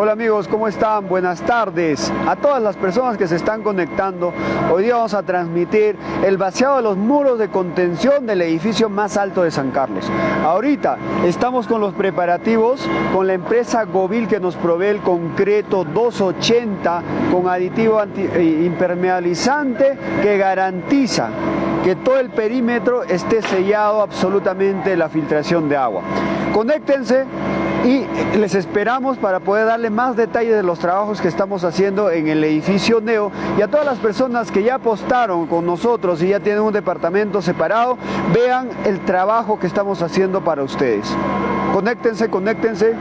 Hola amigos, ¿cómo están? Buenas tardes. A todas las personas que se están conectando, hoy día vamos a transmitir el vaciado de los muros de contención del edificio más alto de San Carlos. Ahorita estamos con los preparativos con la empresa Govil que nos provee el concreto 280 con aditivo eh, impermeabilizante que garantiza que todo el perímetro esté sellado absolutamente la filtración de agua. Conéctense y les esperamos para poder darle más detalles de los trabajos que estamos haciendo en el edificio Neo y a todas las personas que ya apostaron con nosotros y ya tienen un departamento separado, vean el trabajo que estamos haciendo para ustedes. Conéctense, conéctense.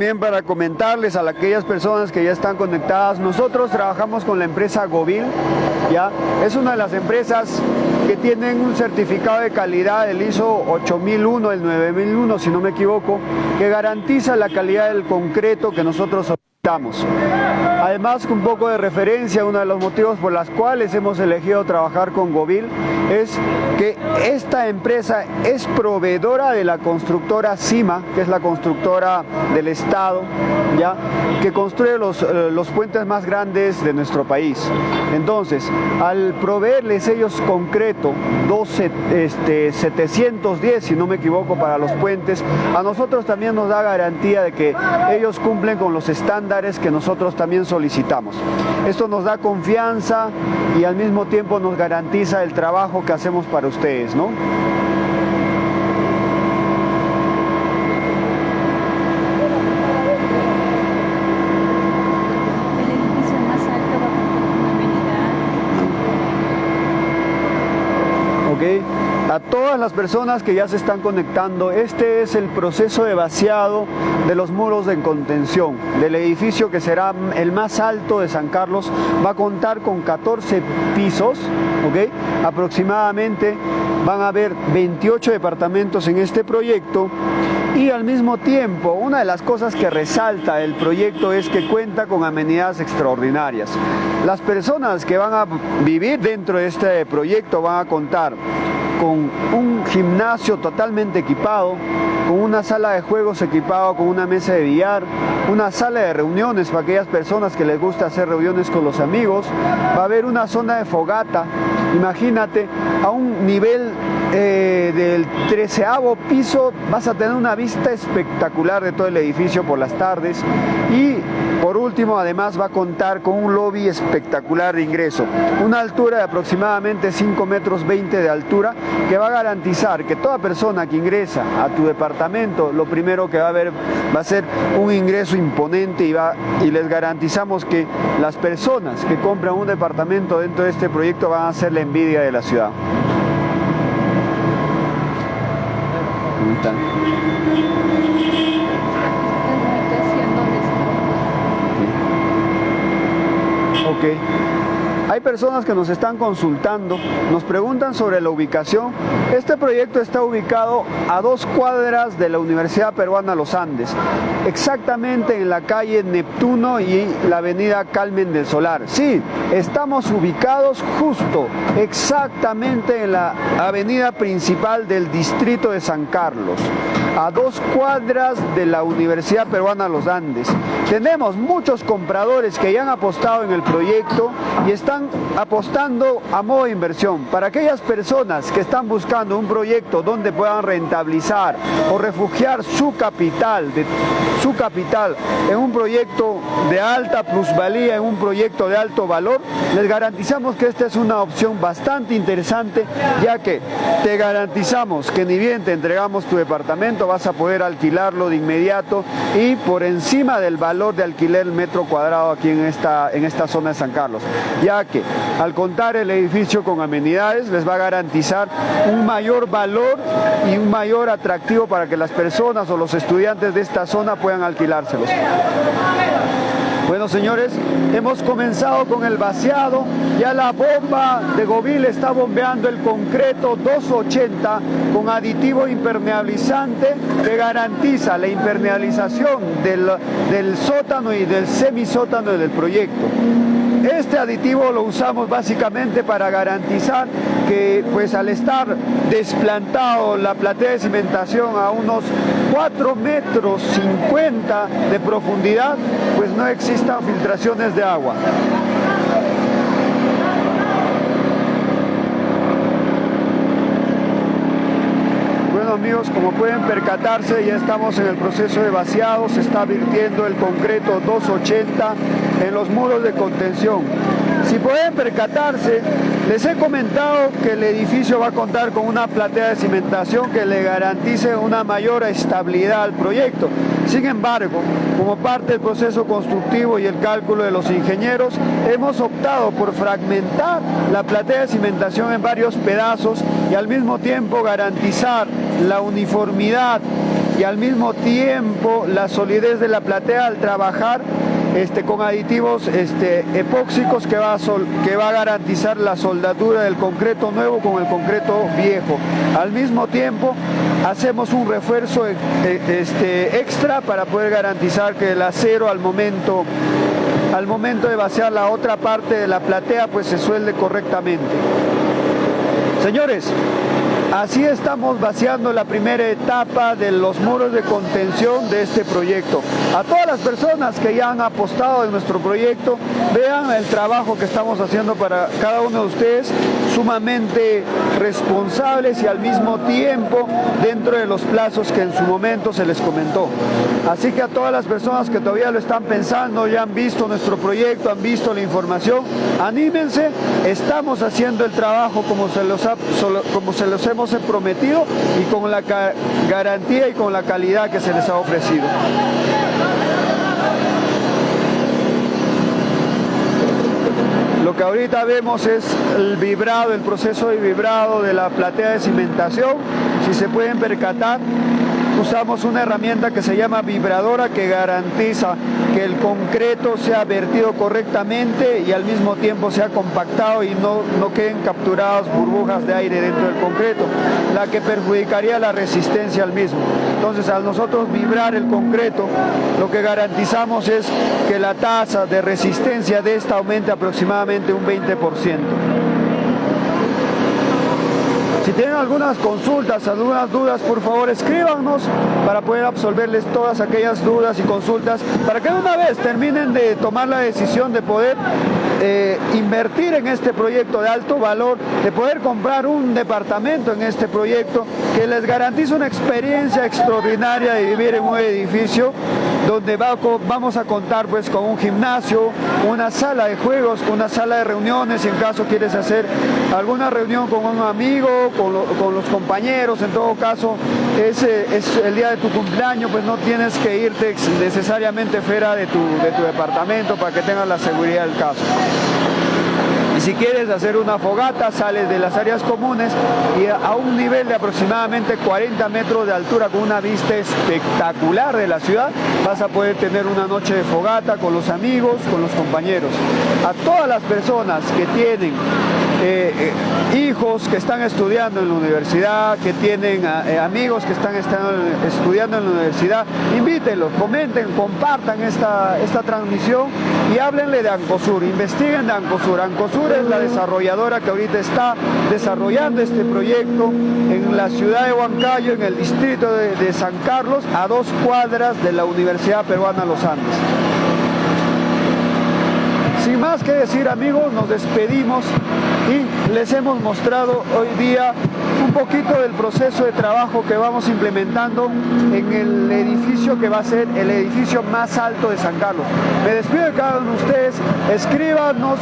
También para comentarles a aquellas personas que ya están conectadas, nosotros trabajamos con la empresa Govil, ¿ya? Es una de las empresas que tienen un certificado de calidad del ISO 8001, el 9001, si no me equivoco, que garantiza la calidad del concreto que nosotros solicitamos. Además, un poco de referencia, uno de los motivos por los cuales hemos elegido trabajar con Govil es que esta empresa es proveedora de la constructora CIMA, que es la constructora del Estado, ¿ya? que construye los, eh, los puentes más grandes de nuestro país. Entonces, al proveerles ellos concreto 12, este, 710, si no me equivoco, para los puentes, a nosotros también nos da garantía de que ellos cumplen con los estándares que nosotros también solicitamos. Esto nos da confianza y al mismo tiempo nos garantiza el trabajo que hacemos para ustedes, ¿no? A todas las personas que ya se están conectando, este es el proceso de vaciado de los muros de contención del edificio que será el más alto de San Carlos. Va a contar con 14 pisos, ¿ok? Aproximadamente van a haber 28 departamentos en este proyecto y al mismo tiempo una de las cosas que resalta el proyecto es que cuenta con amenidades extraordinarias. Las personas que van a vivir dentro de este proyecto van a contar con un gimnasio totalmente equipado, con una sala de juegos equipado con una mesa de billar, una sala de reuniones para aquellas personas que les gusta hacer reuniones con los amigos, va a haber una zona de fogata, imagínate, a un nivel eh, del treceavo piso vas a tener una vista espectacular de todo el edificio por las tardes. Y por último además va a contar con un lobby espectacular de ingreso, una altura de aproximadamente 5 metros 20 de altura que va a garantizar que toda persona que ingresa a tu departamento lo primero que va a ver va a ser un ingreso imponente y, va, y les garantizamos que las personas que compran un departamento dentro de este proyecto van a ser la envidia de la ciudad. Hay personas que nos están consultando, nos preguntan sobre la ubicación. Este proyecto está ubicado a dos cuadras de la Universidad Peruana Los Andes, exactamente en la calle Neptuno y la avenida Calmen del Solar. Sí, estamos ubicados justo, exactamente en la avenida principal del distrito de San Carlos a dos cuadras de la Universidad Peruana Los Andes. Tenemos muchos compradores que ya han apostado en el proyecto y están apostando a modo de inversión. Para aquellas personas que están buscando un proyecto donde puedan rentabilizar o refugiar su capital, su capital en un proyecto de alta plusvalía, en un proyecto de alto valor, les garantizamos que esta es una opción bastante interesante ya que te garantizamos que ni bien te entregamos tu departamento vas a poder alquilarlo de inmediato y por encima del valor de alquiler metro cuadrado aquí en esta, en esta zona de San Carlos, ya que al contar el edificio con amenidades les va a garantizar un mayor valor y un mayor atractivo para que las personas o los estudiantes de esta zona puedan alquilárselos. Bueno, señores, hemos comenzado con el vaciado. Ya la bomba de Govil está bombeando el concreto 280 con aditivo impermeabilizante que garantiza la impermeabilización del, del sótano y del semisótano del proyecto. Este aditivo lo usamos básicamente para garantizar que pues al estar desplantado la platea de cimentación a unos 4 metros 50 de profundidad, pues no existan filtraciones de agua. Amigos, como pueden percatarse, ya estamos en el proceso de vaciado, se está virtiendo el concreto 280 en los muros de contención. Si pueden percatarse, les he comentado que el edificio va a contar con una platea de cimentación que le garantice una mayor estabilidad al proyecto. Sin embargo, como parte del proceso constructivo y el cálculo de los ingenieros, hemos optado por fragmentar la platea de cimentación en varios pedazos y al mismo tiempo garantizar la uniformidad y al mismo tiempo la solidez de la platea al trabajar este, con aditivos este, epóxicos que va, a que va a garantizar la soldadura del concreto nuevo con el concreto viejo. Al mismo tiempo hacemos un refuerzo e, e, este, extra para poder garantizar que el acero al momento, al momento de vaciar la otra parte de la platea pues se suelde correctamente. Señores, Así estamos vaciando la primera etapa de los muros de contención de este proyecto. A todas las personas que ya han apostado en nuestro proyecto, vean el trabajo que estamos haciendo para cada uno de ustedes, sumamente responsables y al mismo tiempo dentro de los plazos que en su momento se les comentó. Así que a todas las personas que todavía lo están pensando, ya han visto nuestro proyecto, han visto la información, anímense, estamos haciendo el trabajo como se los, como se los hemos prometido y con la garantía y con la calidad que se les ha ofrecido. Lo que ahorita vemos es el vibrado, el proceso de vibrado de la platea de cimentación. Si se pueden percatar, usamos una herramienta que se llama vibradora que garantiza que el concreto sea vertido correctamente y al mismo tiempo sea compactado y no, no queden capturadas burbujas de aire dentro del concreto, la que perjudicaría la resistencia al mismo. Entonces al nosotros vibrar el concreto, lo que garantizamos es que la tasa de resistencia de esta aumente aproximadamente un 20%. Tienen algunas consultas, algunas dudas, por favor escríbanos para poder absolverles todas aquellas dudas y consultas para que una vez terminen de tomar la decisión de poder eh, invertir en este proyecto de alto valor, de poder comprar un departamento en este proyecto que les garantiza una experiencia extraordinaria de vivir en un edificio donde vamos a contar pues con un gimnasio, una sala de juegos, una sala de reuniones, en caso quieres hacer alguna reunión con un amigo, con, los compañeros, en todo caso es, es, el día de tu cumpleaños, pues no tienes que irte necesariamente fuera de tu, de tu departamento para que tengas la seguridad del caso. Si quieres hacer una fogata, sales de las áreas comunes y a un nivel de aproximadamente 40 metros de altura con una vista espectacular de la ciudad, vas a poder tener una noche de fogata con los amigos, con los compañeros. A todas las personas que tienen eh, eh, hijos que están estudiando en la universidad, que tienen eh, amigos que están, estudiando en la universidad, invítenlos, comenten, compartan esta, esta transmisión y háblenle de Ancosur, investiguen de Ancosur. Ancosur es la desarrolladora que ahorita está desarrollando este proyecto en la ciudad de Huancayo, en el distrito de, de San Carlos, a dos cuadras de la Universidad Peruana Los Andes. Sin más que decir amigos, nos despedimos y les hemos mostrado hoy día un poquito del proceso de trabajo que vamos implementando en el edificio que va a ser el edificio más alto de San Carlos. Me despido de cada uno de ustedes, escríbanos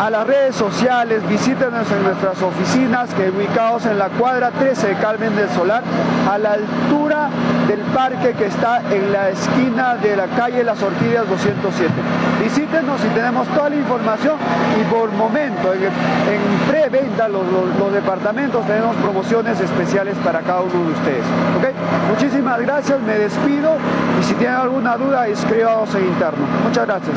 a las redes sociales, visítenos en nuestras oficinas que ubicados en la cuadra 13 de Carmen del Solar, a la altura del parque que está en la esquina de la calle Las Orquídeas 207. Visítenos y tenemos toda la información y por momento, en, en preventa, los, los, departamentos tenemos promociones especiales para cada uno de ustedes. ¿okay? Muchísimas gracias, me despido y si tienen alguna duda, escríbanos en interno. Muchas gracias.